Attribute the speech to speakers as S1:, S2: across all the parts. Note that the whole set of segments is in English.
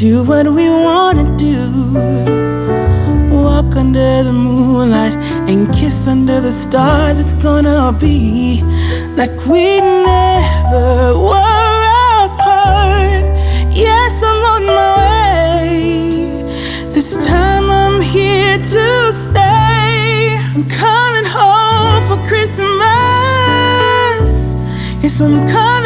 S1: do what we wanna do walk under the moonlight and kiss under the stars. It's gonna be like we never were apart. Yes, I'm on my way. This time I'm here to stay. I'm coming home for Christmas. Yes, I'm coming.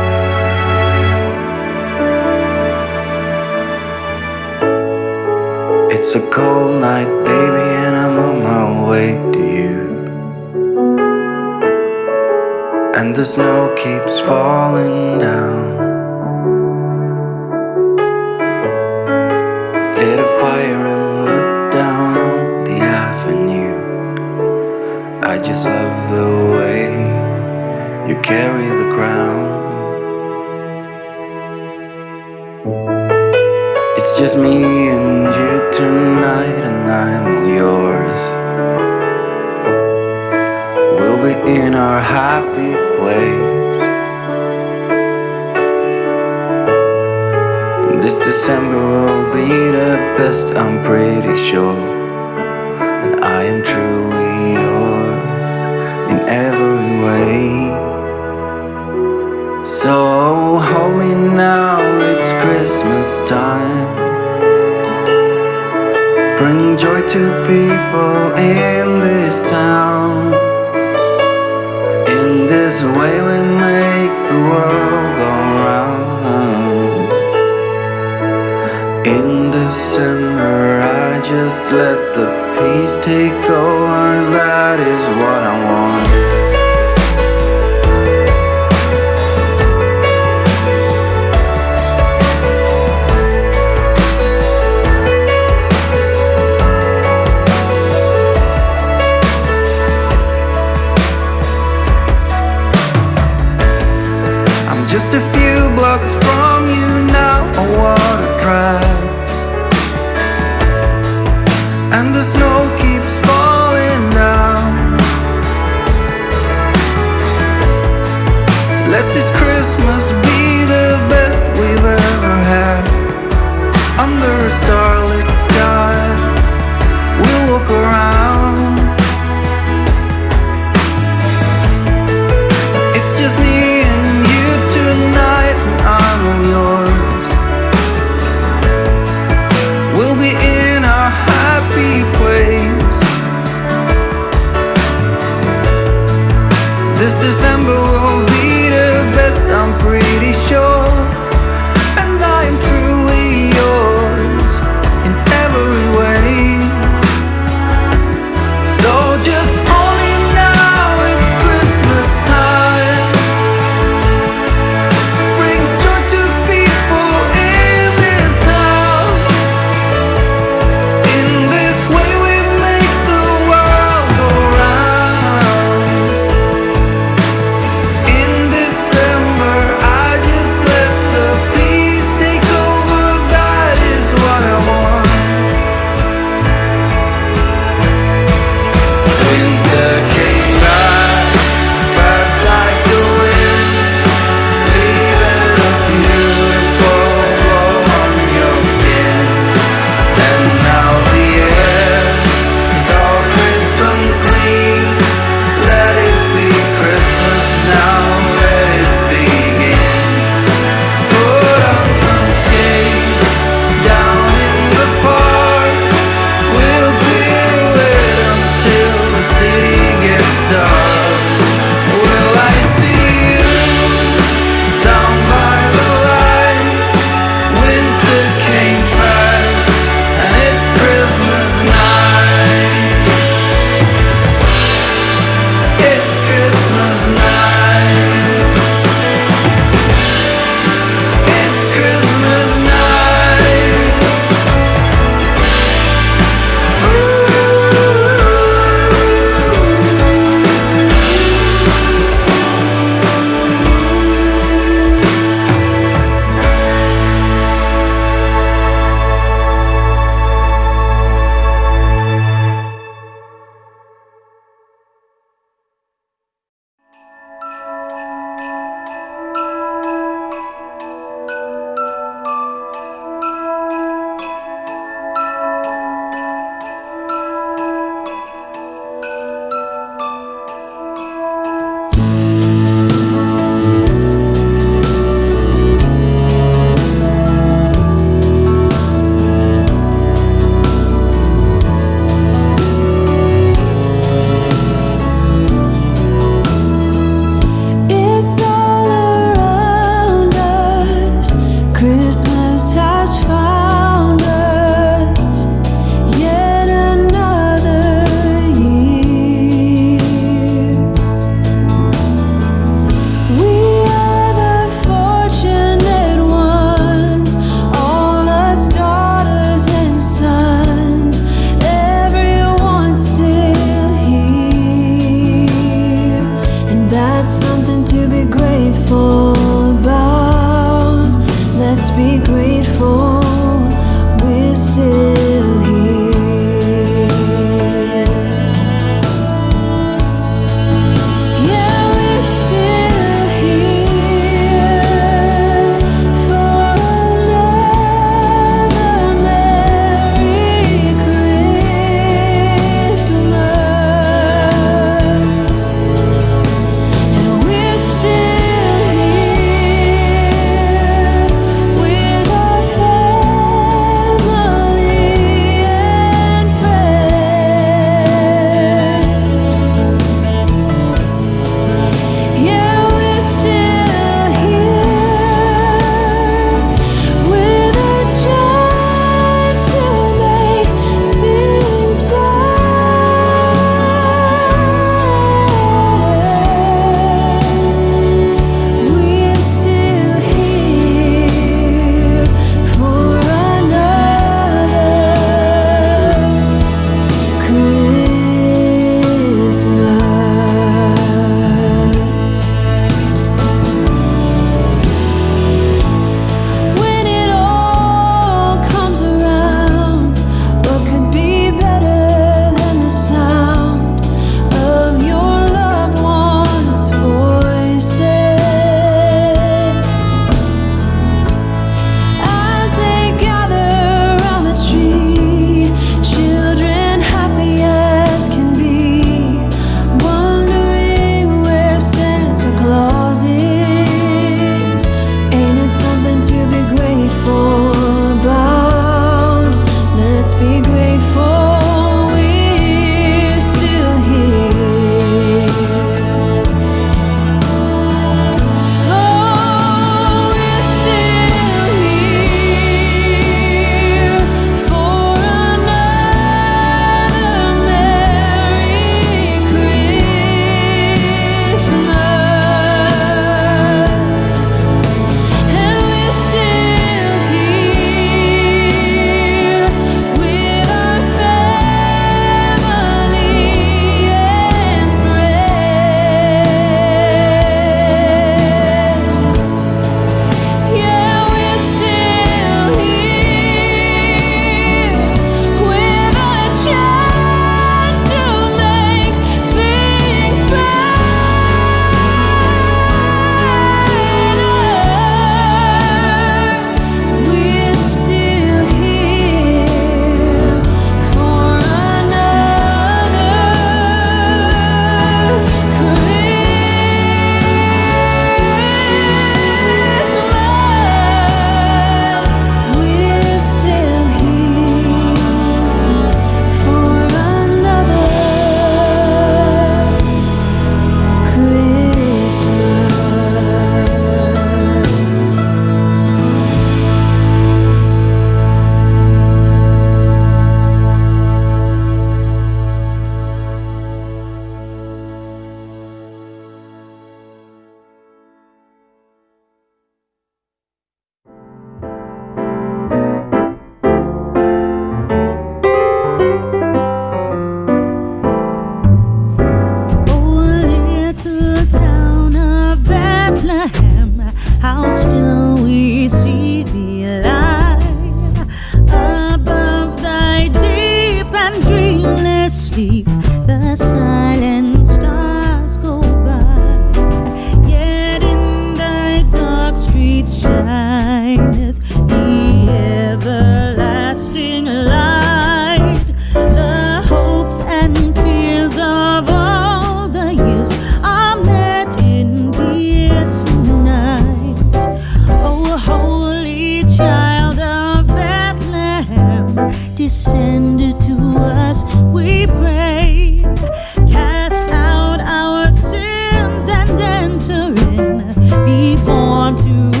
S2: want
S3: to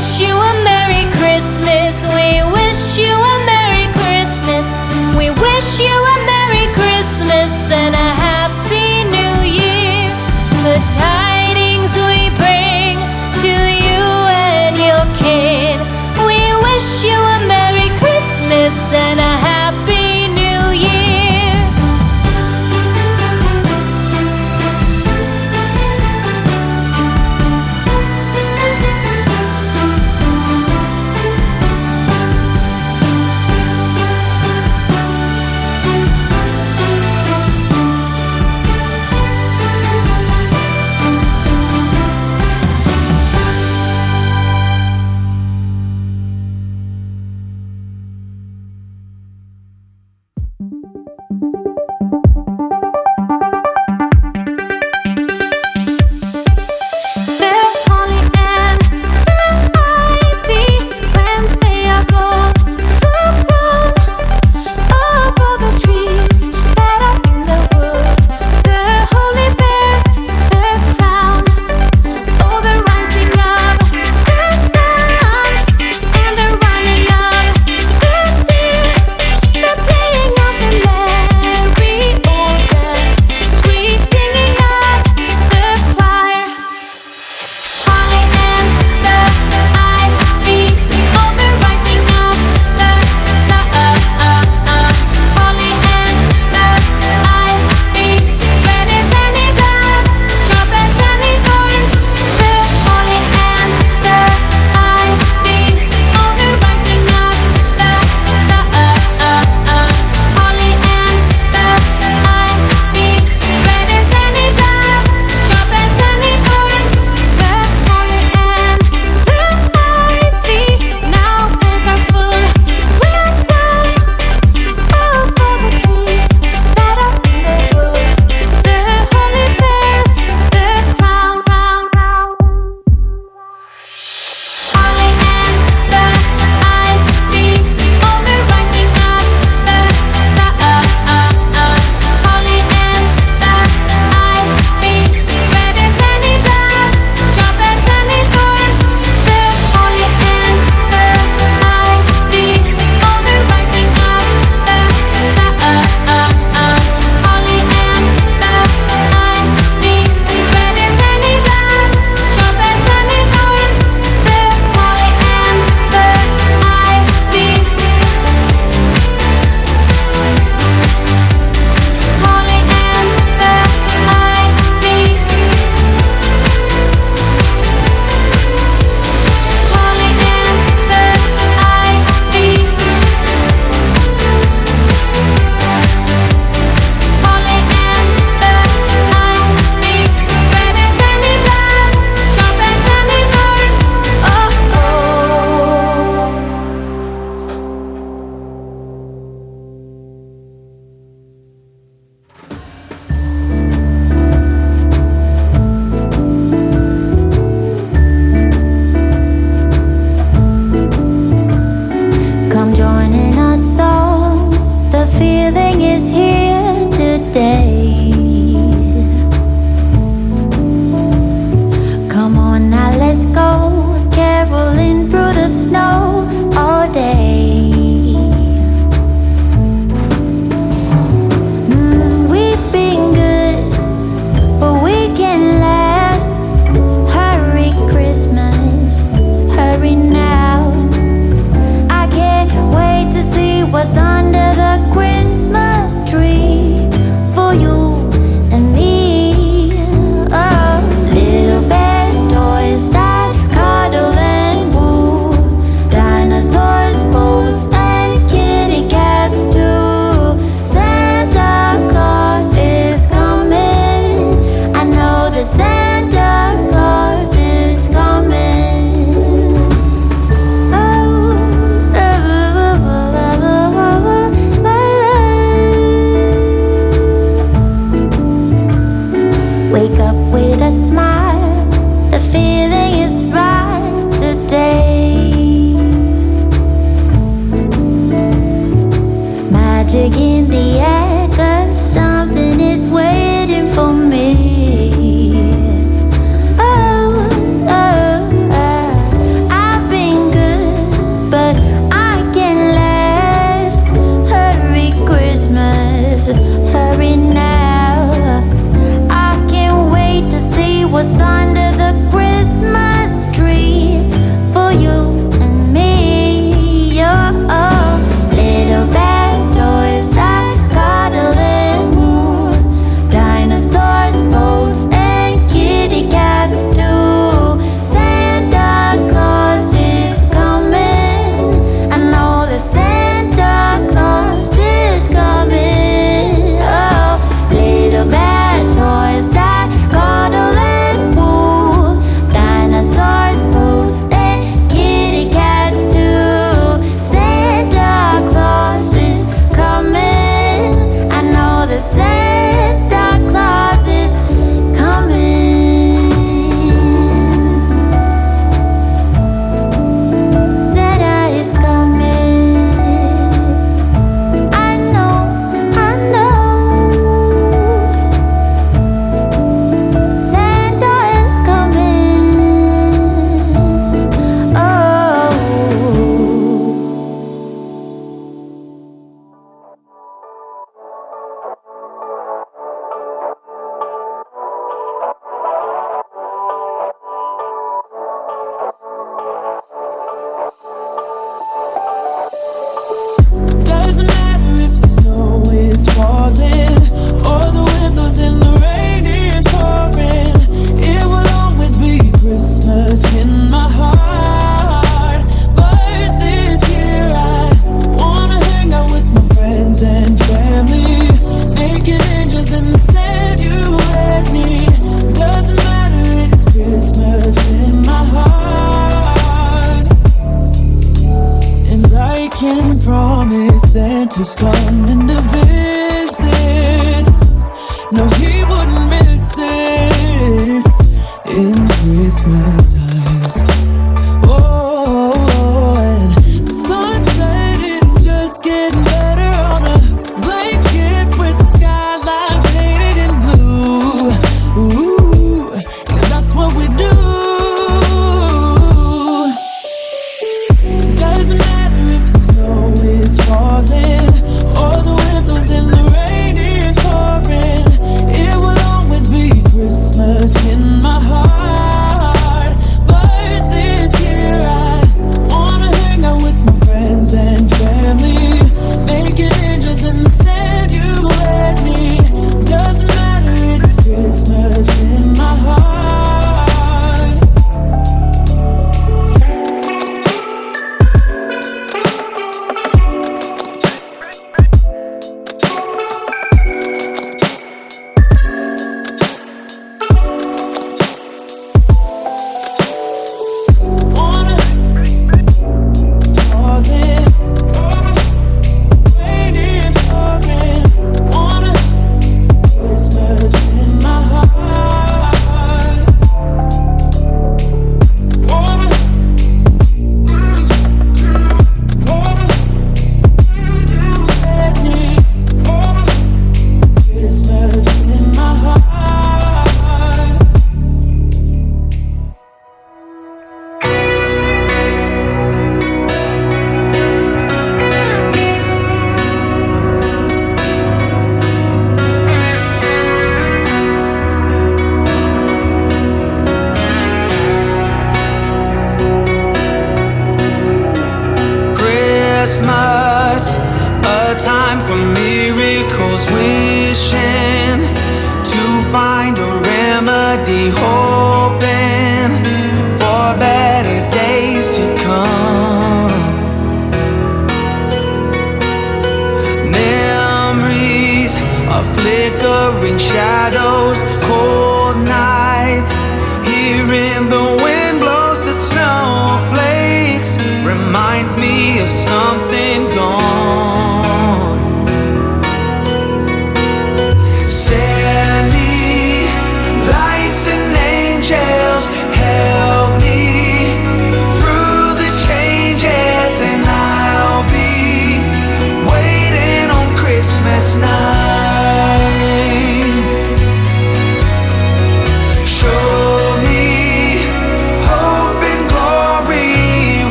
S4: existe